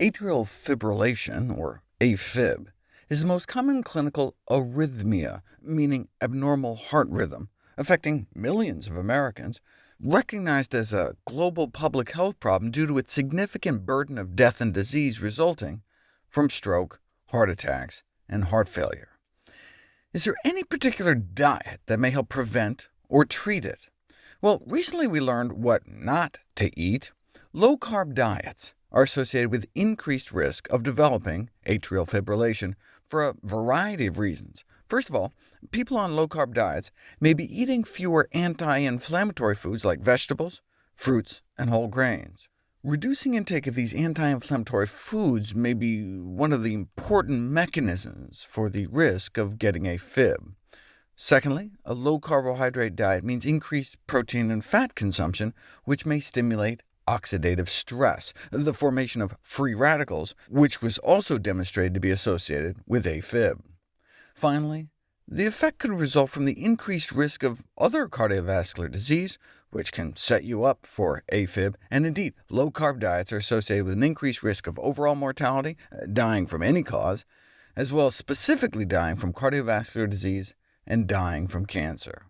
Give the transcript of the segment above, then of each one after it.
Atrial fibrillation, or AFib, is the most common clinical arrhythmia, meaning abnormal heart rhythm, affecting millions of Americans, recognized as a global public health problem due to its significant burden of death and disease resulting from stroke, heart attacks, and heart failure. Is there any particular diet that may help prevent or treat it? Well, recently we learned what not to eat. Low-carb diets are associated with increased risk of developing atrial fibrillation for a variety of reasons. First of all, people on low-carb diets may be eating fewer anti-inflammatory foods like vegetables, fruits, and whole grains. Reducing intake of these anti-inflammatory foods may be one of the important mechanisms for the risk of getting AFib. Secondly, a low-carbohydrate diet means increased protein and fat consumption, which may stimulate oxidative stress, the formation of free radicals, which was also demonstrated to be associated with AFib. Finally, the effect could result from the increased risk of other cardiovascular disease, which can set you up for AFib, and indeed, low-carb diets are associated with an increased risk of overall mortality, uh, dying from any cause, as well as specifically dying from cardiovascular disease and dying from cancer.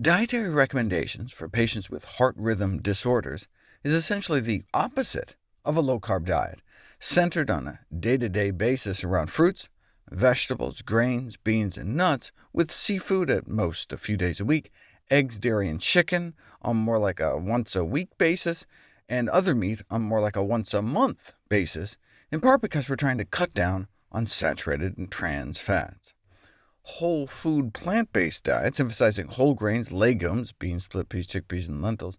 Dietary recommendations for patients with heart rhythm disorders is essentially the opposite of a low-carb diet, centered on a day-to-day -day basis around fruits, vegetables, grains, beans, and nuts, with seafood at most a few days a week, eggs, dairy, and chicken on more like a once-a-week basis, and other meat on more like a once-a-month basis, in part because we're trying to cut down on saturated and trans fats. Whole food plant-based diets, emphasizing whole grains, legumes, beans, split peas, chickpeas, and lentils,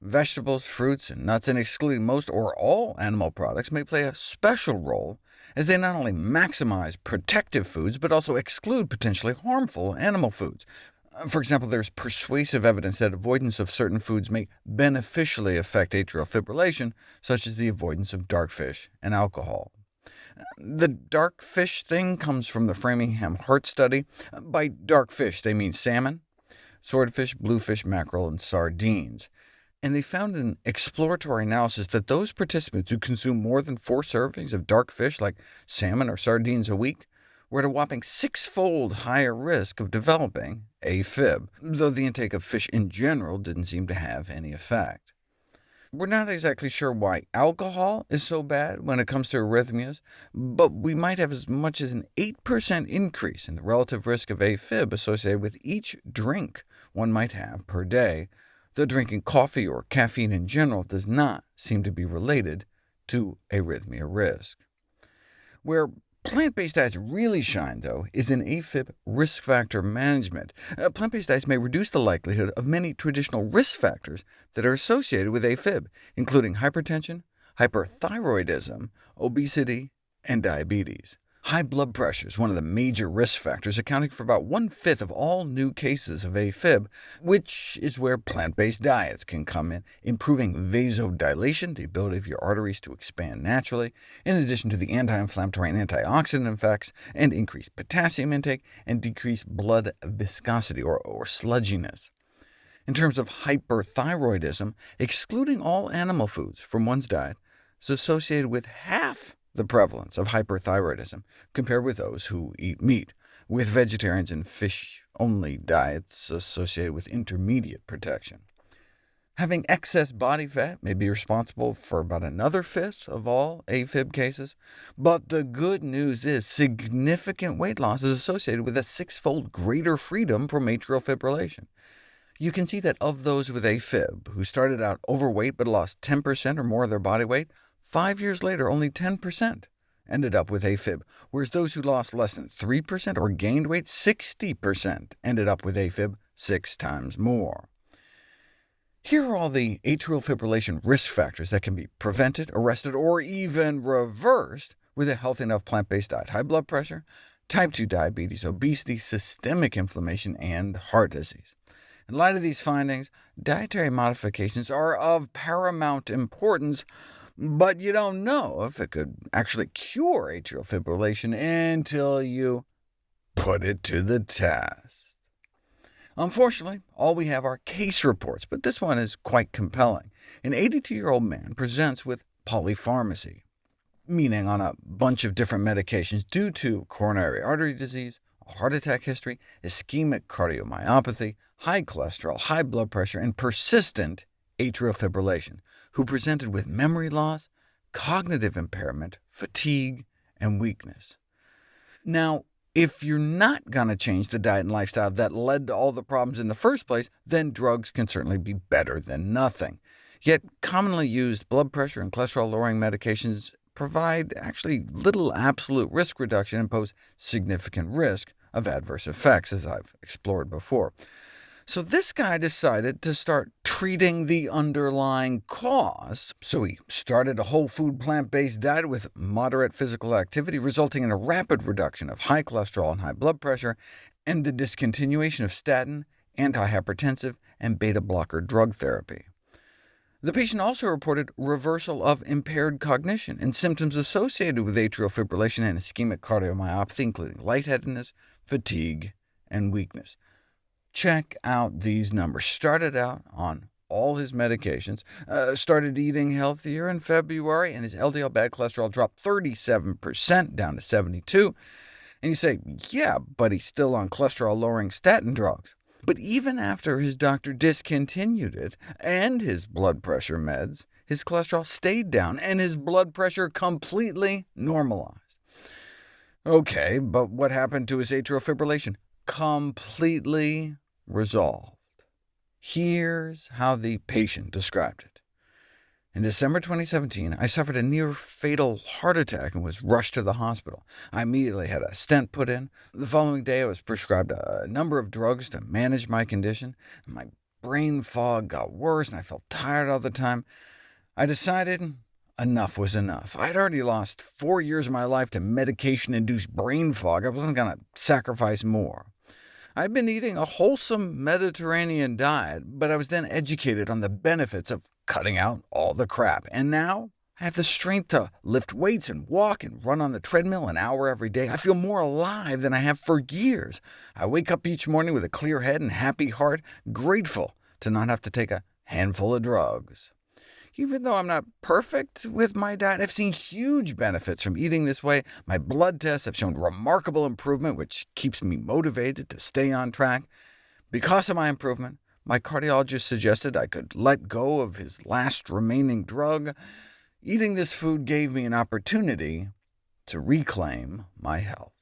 vegetables, fruits, and nuts, and excluding most or all animal products, may play a special role as they not only maximize protective foods, but also exclude potentially harmful animal foods. Uh, for example, there's persuasive evidence that avoidance of certain foods may beneficially affect atrial fibrillation, such as the avoidance of dark fish and alcohol. The dark fish thing comes from the Framingham Heart Study. By dark fish, they mean salmon, swordfish, bluefish, mackerel, and sardines and they found an exploratory analysis that those participants who consume more than four servings of dark fish, like salmon or sardines a week, were at a whopping six-fold higher risk of developing AFib, though the intake of fish in general didn't seem to have any effect. We're not exactly sure why alcohol is so bad when it comes to arrhythmias, but we might have as much as an 8% increase in the relative risk of AFib associated with each drink one might have per day, though drinking coffee or caffeine in general does not seem to be related to arrhythmia risk. Where plant-based diets really shine, though, is in AFib risk factor management. Uh, plant-based diets may reduce the likelihood of many traditional risk factors that are associated with AFib, including hypertension, hyperthyroidism, obesity, and diabetes. High blood pressure is one of the major risk factors, accounting for about one-fifth of all new cases of AFib, which is where plant-based diets can come in, improving vasodilation, the ability of your arteries to expand naturally, in addition to the anti-inflammatory and antioxidant effects, and increased potassium intake, and decreased blood viscosity, or, or sludginess. In terms of hyperthyroidism, excluding all animal foods from one's diet is associated with half the prevalence of hyperthyroidism, compared with those who eat meat, with vegetarians and fish-only diets associated with intermediate protection. Having excess body fat may be responsible for about another fifth of all AFib cases, but the good news is significant weight loss is associated with a six-fold greater freedom from atrial fibrillation. You can see that of those with AFib who started out overweight but lost 10% or more of their body weight, Five years later, only 10% ended up with AFib, whereas those who lost less than 3% or gained weight, 60% ended up with AFib six times more. Here are all the atrial fibrillation risk factors that can be prevented, arrested, or even reversed with a healthy enough plant-based diet. High blood pressure, type 2 diabetes, obesity, systemic inflammation, and heart disease. In light of these findings, dietary modifications are of paramount importance, but you don't know if it could actually cure atrial fibrillation until you put it to the test. Unfortunately, all we have are case reports, but this one is quite compelling. An 82-year-old man presents with polypharmacy. meaning on a bunch of different medications due to coronary artery disease, heart attack history, ischemic cardiomyopathy, high cholesterol, high blood pressure, and persistent atrial fibrillation, who presented with memory loss, cognitive impairment, fatigue, and weakness. Now, if you're not going to change the diet and lifestyle that led to all the problems in the first place, then drugs can certainly be better than nothing. Yet commonly used blood pressure and cholesterol-lowering medications provide actually little absolute risk reduction and pose significant risk of adverse effects, as I've explored before. So this guy decided to start treating the underlying cause. So he started a whole food plant-based diet with moderate physical activity, resulting in a rapid reduction of high cholesterol and high blood pressure, and the discontinuation of statin, antihypertensive, and beta-blocker drug therapy. The patient also reported reversal of impaired cognition and symptoms associated with atrial fibrillation and ischemic cardiomyopathy, including lightheadedness, fatigue, and weakness. Check out these numbers. Started out on all his medications, uh, started eating healthier in February, and his LDL bad cholesterol dropped 37% down to 72. And you say, yeah, but he's still on cholesterol-lowering statin drugs. But even after his doctor discontinued it, and his blood pressure meds, his cholesterol stayed down, and his blood pressure completely normalized. OK, but what happened to his atrial fibrillation? Completely resolved. Here's how the patient described it. In December 2017, I suffered a near-fatal heart attack and was rushed to the hospital. I immediately had a stent put in. The following day, I was prescribed a number of drugs to manage my condition. My brain fog got worse, and I felt tired all the time. I decided enough was enough. I'd already lost four years of my life to medication-induced brain fog. I wasn't going to sacrifice more. I'd been eating a wholesome Mediterranean diet, but I was then educated on the benefits of cutting out all the crap, and now I have the strength to lift weights and walk and run on the treadmill an hour every day. I feel more alive than I have for years. I wake up each morning with a clear head and happy heart, grateful to not have to take a handful of drugs. Even though I'm not perfect with my diet, I've seen huge benefits from eating this way. My blood tests have shown remarkable improvement, which keeps me motivated to stay on track. Because of my improvement, my cardiologist suggested I could let go of his last remaining drug. Eating this food gave me an opportunity to reclaim my health.